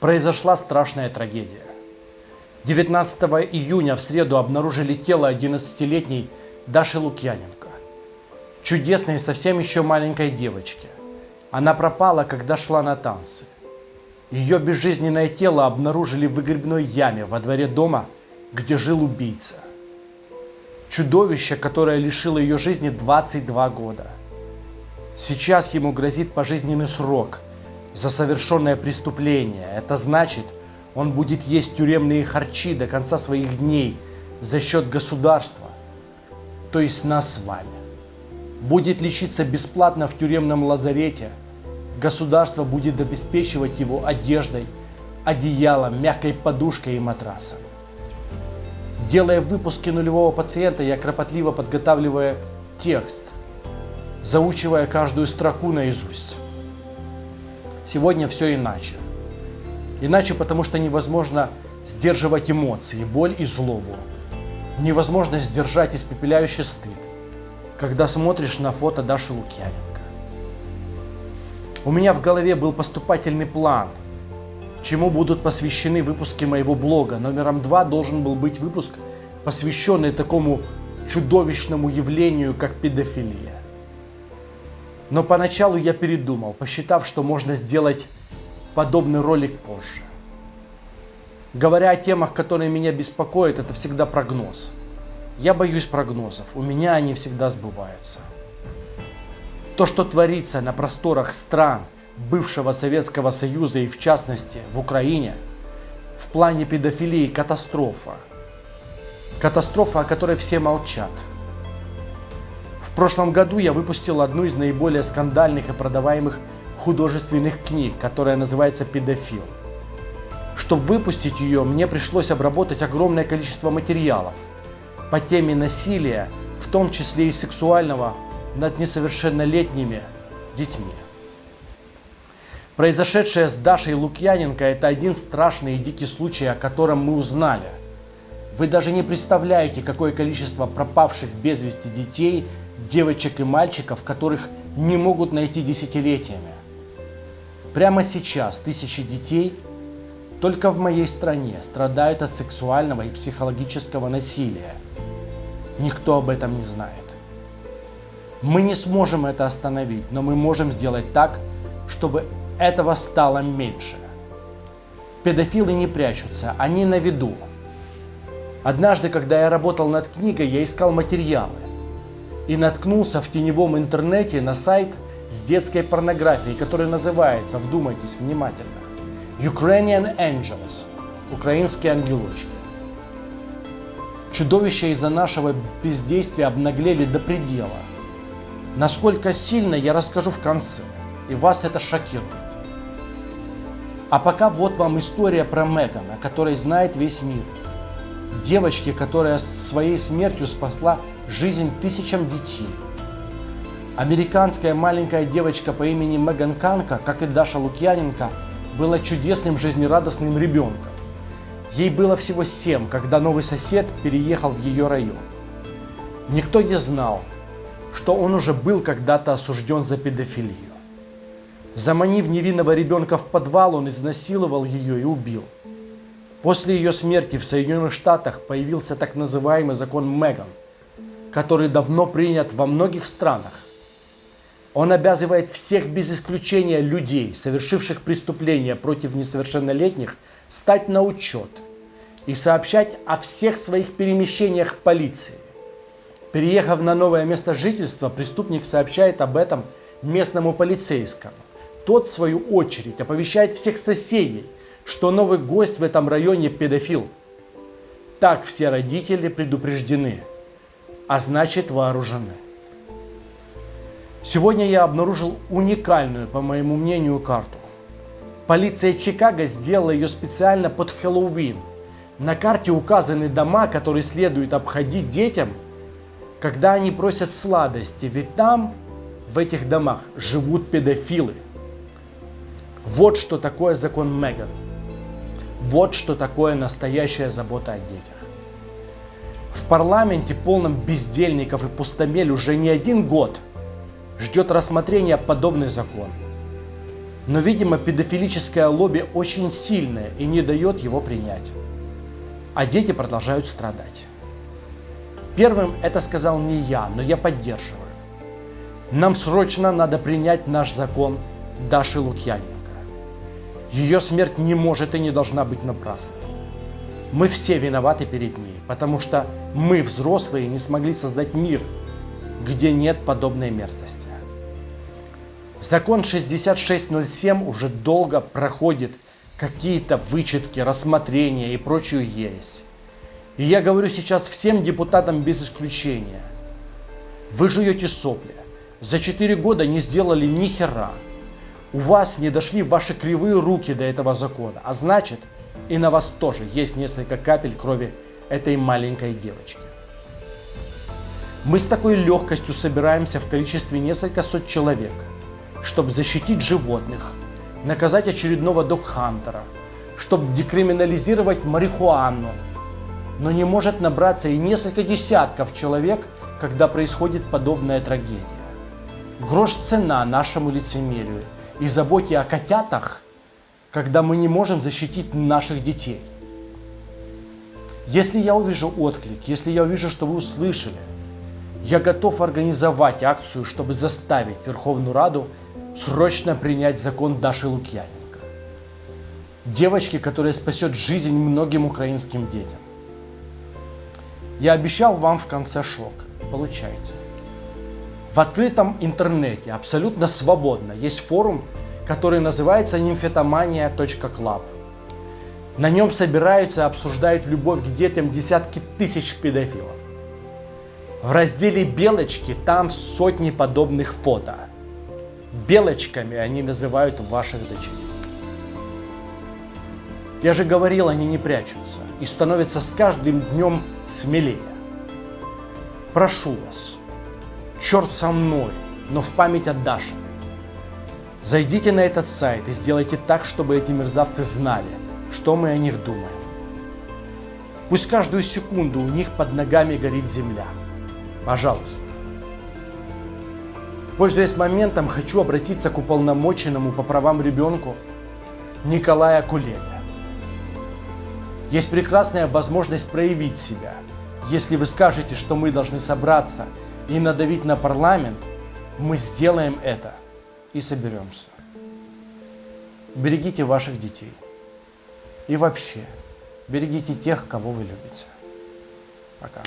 произошла страшная трагедия. 19 июня в среду обнаружили тело 11-летней Даши Лукьяненко, чудесной совсем еще маленькой девочки. Она пропала, когда шла на танцы. Ее безжизненное тело обнаружили в выгребной яме во дворе дома, где жил убийца. Чудовище, которое лишило ее жизни 22 года. Сейчас ему грозит пожизненный срок за совершенное преступление. Это значит, он будет есть тюремные харчи до конца своих дней за счет государства, то есть нас с вами. Будет лечиться бесплатно в тюремном лазарете. Государство будет обеспечивать его одеждой, одеялом, мягкой подушкой и матрасом. Делая выпуски нулевого пациента, я кропотливо подготавливая текст, заучивая каждую строку наизусть. Сегодня все иначе. Иначе потому, что невозможно сдерживать эмоции, боль и злобу. Невозможно сдержать испепеляющий стыд, когда смотришь на фото Даши Лукьяненко. У меня в голове был поступательный план, чему будут посвящены выпуски моего блога. Номером два должен был быть выпуск, посвященный такому чудовищному явлению, как педофилия. Но поначалу я передумал, посчитав, что можно сделать подобный ролик позже. Говоря о темах, которые меня беспокоят, это всегда прогноз. Я боюсь прогнозов, у меня они всегда сбываются. То, что творится на просторах стран бывшего Советского Союза и в частности в Украине, в плане педофилии катастрофа. Катастрофа, о которой все молчат – прошлом году я выпустил одну из наиболее скандальных и продаваемых художественных книг, которая называется «Педофил». Чтобы выпустить ее, мне пришлось обработать огромное количество материалов по теме насилия, в том числе и сексуального, над несовершеннолетними детьми. Произошедшее с Дашей Лукьяненко – это один страшный и дикий случай, о котором мы узнали. Вы даже не представляете, какое количество пропавших без вести детей – девочек и мальчиков, которых не могут найти десятилетиями. Прямо сейчас тысячи детей только в моей стране страдают от сексуального и психологического насилия. Никто об этом не знает. Мы не сможем это остановить, но мы можем сделать так, чтобы этого стало меньше. Педофилы не прячутся, они на виду. Однажды, когда я работал над книгой, я искал материалы и наткнулся в теневом интернете на сайт с детской порнографией, который называется, вдумайтесь внимательно, Ukrainian Angels, украинские ангелочки. Чудовища из-за нашего бездействия обнаглели до предела. Насколько сильно, я расскажу в конце, и вас это шокирует. А пока вот вам история про Меган, о которой знает весь мир. Девочки, которая своей смертью спасла жизнь тысячам детей. Американская маленькая девочка по имени Меган Канка, как и Даша Лукьяненко, была чудесным жизнерадостным ребенком. Ей было всего семь, когда новый сосед переехал в ее район. Никто не знал, что он уже был когда-то осужден за педофилию. Заманив невинного ребенка в подвал, он изнасиловал ее и убил. После ее смерти в Соединенных Штатах появился так называемый закон Меган – который давно принят во многих странах. Он обязывает всех без исключения людей, совершивших преступления против несовершеннолетних, стать на учет и сообщать о всех своих перемещениях полиции. Переехав на новое место жительства, преступник сообщает об этом местному полицейскому. Тот, в свою очередь, оповещает всех соседей, что новый гость в этом районе педофил. Так все родители предупреждены а значит вооружены. Сегодня я обнаружил уникальную, по моему мнению, карту. Полиция Чикаго сделала ее специально под Хэллоуин. На карте указаны дома, которые следует обходить детям, когда они просят сладости, ведь там, в этих домах, живут педофилы. Вот что такое закон Меган. Вот что такое настоящая забота о детях. В парламенте, полном бездельников и пустомель, уже не один год ждет рассмотрения подобный закон. Но, видимо, педофилическое лобби очень сильное и не дает его принять. А дети продолжают страдать. Первым это сказал не я, но я поддерживаю. Нам срочно надо принять наш закон Даши Лукьяненко. Ее смерть не может и не должна быть напрасной. Мы все виноваты перед ней, потому что мы, взрослые, не смогли создать мир, где нет подобной мерзости. Закон 6607 уже долго проходит какие-то вычетки, рассмотрения и прочую ересь. И я говорю сейчас всем депутатам без исключения. Вы жуете сопли. За 4 года не сделали ни хера. У вас не дошли ваши кривые руки до этого закона. А значит, и на вас тоже есть несколько капель крови этой маленькой девочки. Мы с такой легкостью собираемся в количестве несколько сот человек, чтобы защитить животных, наказать очередного док-хантера, чтобы декриминализировать марихуану, но не может набраться и несколько десятков человек, когда происходит подобная трагедия. Грош цена нашему лицемерию и заботе о котятах, когда мы не можем защитить наших детей. Если я увижу отклик, если я увижу, что вы услышали, я готов организовать акцию, чтобы заставить Верховную Раду срочно принять закон Даши Лукьяненко. Девочки, которая спасет жизнь многим украинским детям. Я обещал вам в конце шок. Получайте. В открытом интернете абсолютно свободно есть форум, который называется nymphetomania.club. На нем собираются и обсуждают любовь к детям десятки тысяч педофилов. В разделе «Белочки» там сотни подобных фото. Белочками они называют ваших дочерей. Я же говорил, они не прячутся и становятся с каждым днем смелее. Прошу вас, черт со мной, но в память о Даше. Зайдите на этот сайт и сделайте так, чтобы эти мерзавцы знали, что мы о них думаем. Пусть каждую секунду у них под ногами горит земля. Пожалуйста. Пользуясь моментом, хочу обратиться к уполномоченному по правам ребенку Николая Кулебе. Есть прекрасная возможность проявить себя. Если вы скажете, что мы должны собраться и надавить на парламент, мы сделаем это и соберемся. Берегите ваших детей. И вообще, берегите тех, кого вы любите. Пока.